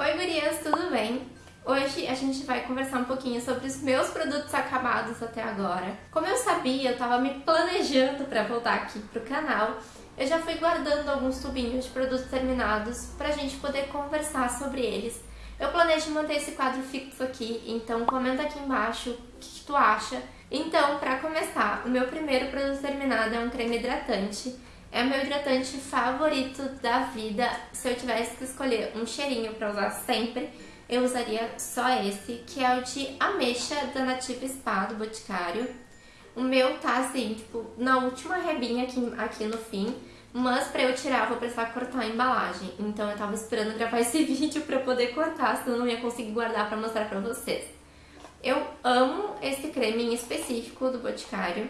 Oi gurias, tudo bem? Hoje a gente vai conversar um pouquinho sobre os meus produtos acabados até agora. Como eu sabia, eu tava me planejando para voltar aqui pro canal, eu já fui guardando alguns tubinhos de produtos terminados pra gente poder conversar sobre eles. Eu planejo manter esse quadro fixo aqui, então comenta aqui embaixo o que, que tu acha. Então, para começar, o meu primeiro produto terminado é um creme hidratante é o meu hidratante favorito da vida. Se eu tivesse que escolher um cheirinho para usar sempre, eu usaria só esse, que é o de ameixa da Nativa Spa, do Boticário. O meu tá assim, tipo, na última rebinha aqui, aqui no fim, mas pra eu tirar eu vou precisar cortar a embalagem. Então eu tava esperando gravar esse vídeo pra poder cortar, senão eu não ia conseguir guardar pra mostrar pra vocês. Eu amo esse creme em específico do Boticário.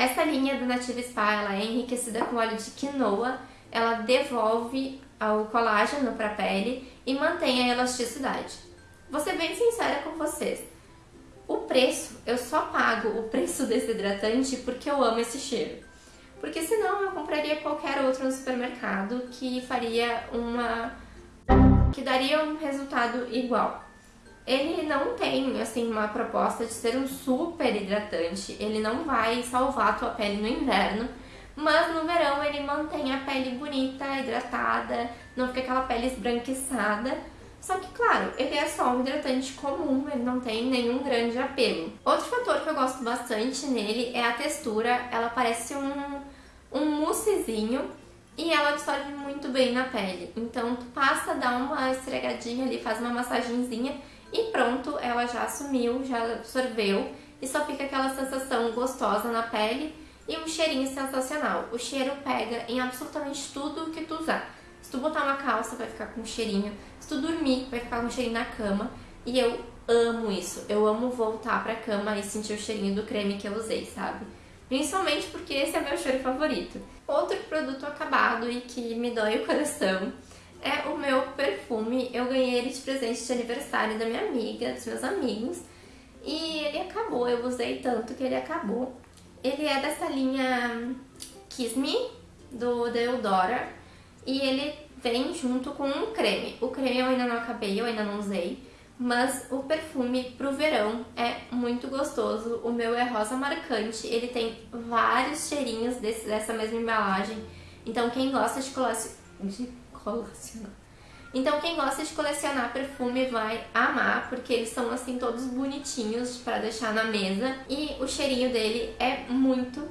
Essa linha do Native Spa ela é enriquecida com óleo de quinoa, ela devolve o colágeno para a pele e mantém a elasticidade. Vou ser bem sincera com vocês, o preço, eu só pago o preço desse hidratante porque eu amo esse cheiro. Porque senão eu compraria qualquer outro no supermercado que faria uma... que daria um resultado igual. Ele não tem, assim, uma proposta de ser um super hidratante, ele não vai salvar a tua pele no inverno, mas no verão ele mantém a pele bonita, hidratada, não fica aquela pele esbranquiçada. Só que, claro, ele é só um hidratante comum, ele não tem nenhum grande apelo. Outro fator que eu gosto bastante nele é a textura, ela parece um, um moussezinho e ela absorve muito bem na pele. Então tu passa, dá uma esfregadinha ali, faz uma massagenzinha e pronto, ela já sumiu, já absorveu e só fica aquela sensação gostosa na pele e um cheirinho sensacional. O cheiro pega em absolutamente tudo que tu usar. Se tu botar uma calça, vai ficar com cheirinho. Se tu dormir, vai ficar com cheirinho na cama. E eu amo isso. Eu amo voltar pra cama e sentir o cheirinho do creme que eu usei, sabe? Principalmente porque esse é meu cheiro favorito. Outro produto acabado e que me dói o coração é o meu perfume. Eu ganhei ele de presente de aniversário da minha amiga, dos meus amigos. E ele acabou, eu usei tanto que ele acabou. Ele é dessa linha Kiss Me, do Deodora. E ele vem junto com um creme. O creme eu ainda não acabei, eu ainda não usei. Mas o perfume pro verão é muito gostoso. O meu é rosa marcante, ele tem vários cheirinhos desse, dessa mesma embalagem. Então quem gosta de, de colecionar. Então quem gosta de colecionar perfume vai amar, porque eles são assim todos bonitinhos para deixar na mesa. E o cheirinho dele é muito,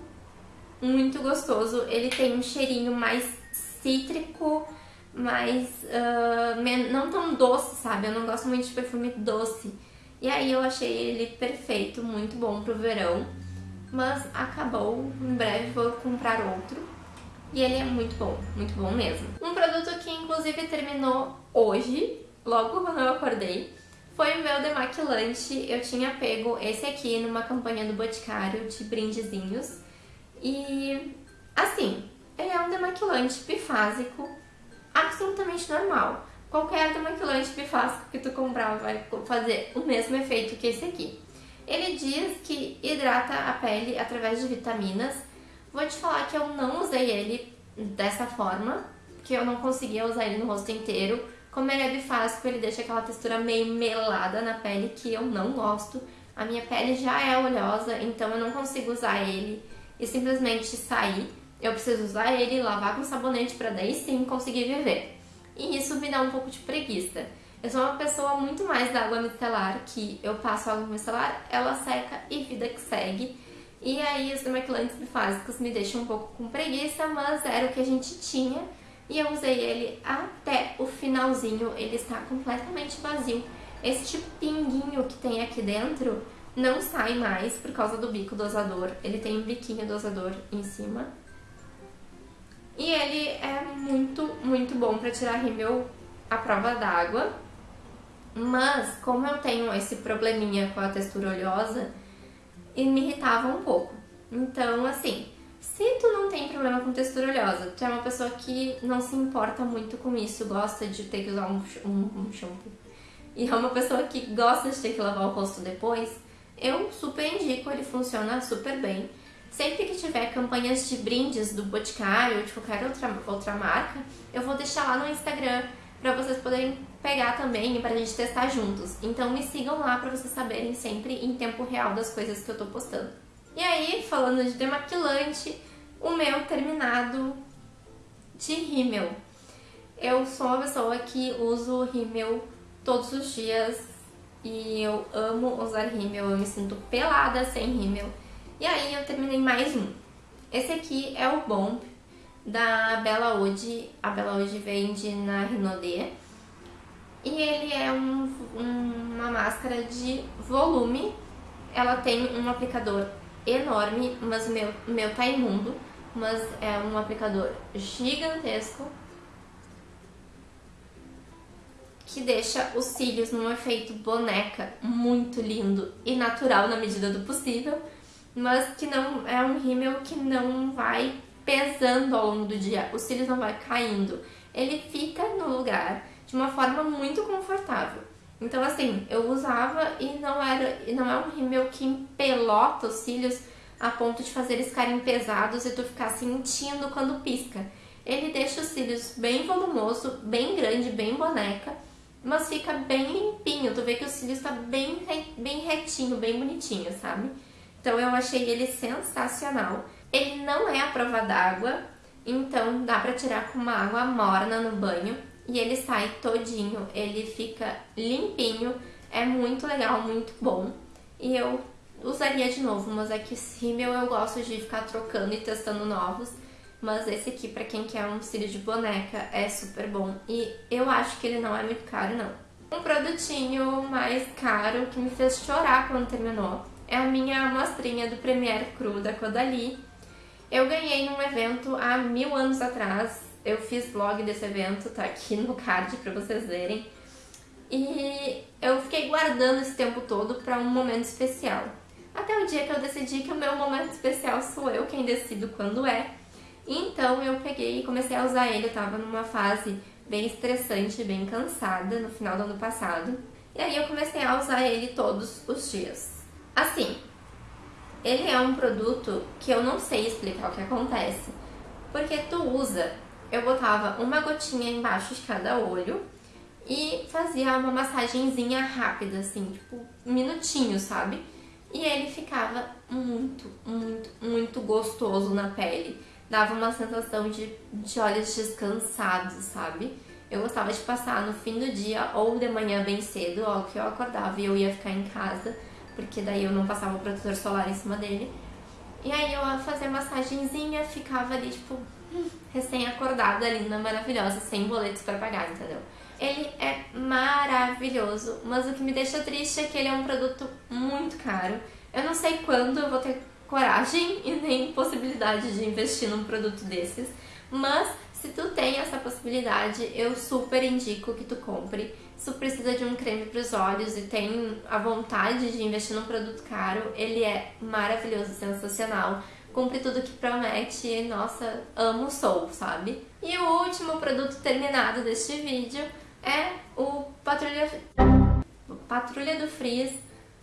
muito gostoso. Ele tem um cheirinho mais cítrico, mais... Uh, não tão doce, sabe? Eu não gosto muito de perfume doce. E aí eu achei ele perfeito, muito bom pro verão. Mas acabou, em breve vou comprar outro. E ele é muito bom, muito bom mesmo. Um produto que inclusive terminou hoje, logo quando eu acordei, foi o meu demaquilante. Eu tinha pego esse aqui numa campanha do Boticário de brindezinhos. E assim, ele é um demaquilante bifásico absolutamente normal. Qualquer demaquilante bifásico que tu comprar vai fazer o mesmo efeito que esse aqui. Ele diz que hidrata a pele através de vitaminas Vou te falar que eu não usei ele dessa forma, que eu não conseguia usar ele no rosto inteiro. Como ele é bifásico, ele deixa aquela textura meio melada na pele, que eu não gosto. A minha pele já é oleosa, então eu não consigo usar ele e simplesmente sair. Eu preciso usar ele, lavar com sabonete para daí sim conseguir viver. E isso me dá um pouco de preguiça. Eu sou uma pessoa muito mais da água micelar, que eu passo água micelar, ela seca e vida que segue. E aí os demaquilantes bifásicos me deixam um pouco com preguiça, mas era o que a gente tinha. E eu usei ele até o finalzinho, ele está completamente vazio. Este pinguinho que tem aqui dentro não sai mais por causa do bico dosador. Ele tem um biquinho dosador em cima. E ele é muito, muito bom para tirar rímel à prova d'água. Mas, como eu tenho esse probleminha com a textura oleosa, e me irritava um pouco. Então, assim, se tu não tem problema com textura oleosa, tu é uma pessoa que não se importa muito com isso, gosta de ter que usar um, um, um shampoo, e é uma pessoa que gosta de ter que lavar o rosto depois, eu super indico, ele funciona super bem. Sempre que tiver campanhas de brindes do Boticário ou de qualquer outra, outra marca, eu vou deixar lá no Instagram para vocês poderem pegar também pra gente testar juntos. Então me sigam lá pra vocês saberem sempre em tempo real das coisas que eu tô postando. E aí, falando de demaquilante, o meu terminado de rímel. Eu sou uma pessoa que uso rímel todos os dias e eu amo usar rímel, eu me sinto pelada sem rímel. E aí eu terminei mais um. Esse aqui é o Bomb da Bela Ode. A Bela Ode vende na Rinodê. E ele é um, um, uma máscara de volume. Ela tem um aplicador enorme, mas o meu, meu tá imundo. Mas é um aplicador gigantesco que deixa os cílios num efeito boneca muito lindo e natural na medida do possível, mas que não é um rímel que não vai pesando ao longo do dia, os cílios não vai caindo, ele fica no lugar de uma forma muito confortável. Então assim, eu usava e não era, e não é um rímel que empelota os cílios a ponto de fazer eles ficarem pesados e tu ficar sentindo quando pisca. Ele deixa os cílios bem volumoso, bem grande, bem boneca, mas fica bem limpinho. Tu vê que o cílio está bem, bem retinho, bem bonitinho, sabe? Então eu achei ele sensacional. Ele não é a prova d'água, então dá pra tirar com uma água morna no banho e ele sai todinho, ele fica limpinho, é muito legal, muito bom. E eu usaria de novo, mas é que esse rímel eu gosto de ficar trocando e testando novos. Mas esse aqui, pra quem quer um cílio de boneca, é super bom. E eu acho que ele não é muito caro, não. Um produtinho mais caro que me fez chorar quando terminou é a minha amostrinha do Premier Cru da Caudalie. Eu ganhei num evento há mil anos atrás. Eu fiz vlog desse evento, tá aqui no card pra vocês verem. E eu fiquei guardando esse tempo todo pra um momento especial. Até o dia que eu decidi que o meu momento especial sou eu quem decido quando é. Então eu peguei e comecei a usar ele, eu tava numa fase bem estressante, bem cansada no final do ano passado. E aí eu comecei a usar ele todos os dias. Assim, ele é um produto que eu não sei explicar o que acontece. Porque tu usa, eu botava uma gotinha embaixo de cada olho e fazia uma massagenzinha rápida, assim, tipo, minutinho, sabe? E ele ficava muito, muito, muito gostoso na pele dava uma sensação de, de olhos descansados, sabe? Eu gostava de passar no fim do dia ou de manhã bem cedo, ó, que eu acordava e eu ia ficar em casa, porque daí eu não passava o protetor solar em cima dele. E aí eu fazia massagenzinha, ficava ali, tipo, recém-acordada, linda, maravilhosa, sem boletos para pagar, entendeu? Ele é maravilhoso, mas o que me deixa triste é que ele é um produto muito caro. Eu não sei quando eu vou ter coragem e nem possibilidade de investir num produto desses, mas se tu tem essa possibilidade, eu super indico que tu compre. Se tu precisa de um creme para os olhos e tem a vontade de investir num produto caro, ele é maravilhoso, sensacional. Cumpre tudo que promete, nossa, amo sou, sabe? E o último produto terminado deste vídeo é o Patrulha, Patrulha do Frizz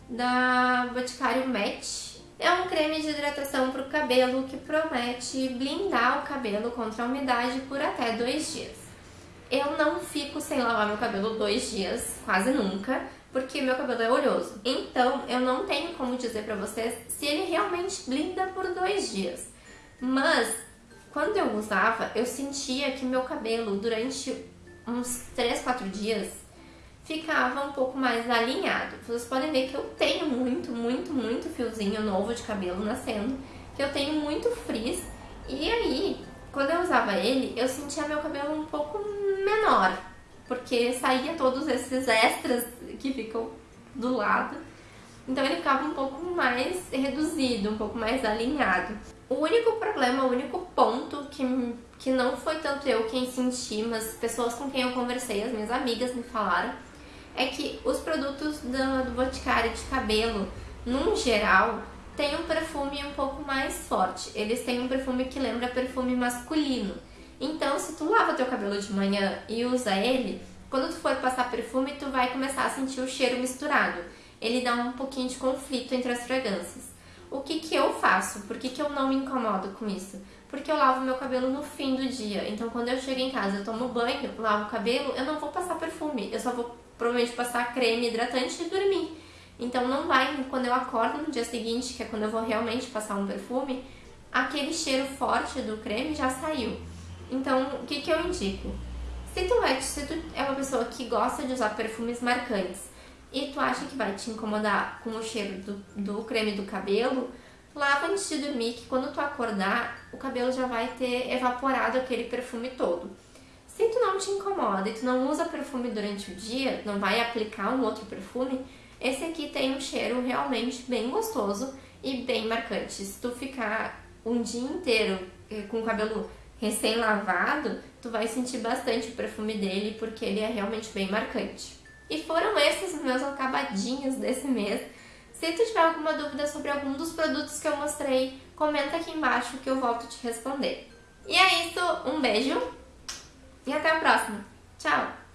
da Boticário Match é um creme de hidratação para o cabelo que promete blindar o cabelo contra a umidade por até dois dias. Eu não fico sem lavar meu cabelo dois dias, quase nunca, porque meu cabelo é oleoso. Então, eu não tenho como dizer pra vocês se ele realmente blinda por dois dias. Mas, quando eu usava, eu sentia que meu cabelo, durante uns 3, 4 dias, ficava um pouco mais alinhado. Vocês podem ver que eu tenho muito, muito, muito fiozinho novo de cabelo nascendo, que eu tenho muito frizz, e aí, quando eu usava ele, eu sentia meu cabelo um pouco menor, porque saía todos esses extras que ficam do lado, então ele ficava um pouco mais reduzido, um pouco mais alinhado. O único problema, o único ponto que, que não foi tanto eu quem senti, mas pessoas com quem eu conversei, as minhas amigas me falaram, é que os produtos do, do Boticário de cabelo, num geral, têm um perfume um pouco mais forte. Eles têm um perfume que lembra perfume masculino. Então, se tu lava teu cabelo de manhã e usa ele, quando tu for passar perfume, tu vai começar a sentir o cheiro misturado. Ele dá um pouquinho de conflito entre as fragrâncias. O que, que eu faço, por que, que eu não me incomodo com isso? Porque eu lavo meu cabelo no fim do dia. Então, quando eu chego em casa, eu tomo banho, lavo o cabelo, eu não vou passar perfume. Eu só vou provavelmente passar creme hidratante e dormir. Então, não vai, quando eu acordo no dia seguinte, que é quando eu vou realmente passar um perfume, aquele cheiro forte do creme já saiu. Então, o que, que eu indico? Se tu, é, se tu é uma pessoa que gosta de usar perfumes marcantes e tu acha que vai te incomodar com o cheiro do, do creme do cabelo, lava antes de dormir, que quando tu acordar, o cabelo já vai ter evaporado aquele perfume todo. Se tu não te incomoda e tu não usa perfume durante o dia, não vai aplicar um outro perfume, esse aqui tem um cheiro realmente bem gostoso e bem marcante. Se tu ficar um dia inteiro eh, com o cabelo recém-lavado, tu vai sentir bastante o perfume dele porque ele é realmente bem marcante. E foram esses os meus acabadinhos desse mês. Se tu tiver alguma dúvida sobre algum dos produtos que eu mostrei, comenta aqui embaixo que eu volto te responder. E é isso, um beijo e até a próxima. Tchau!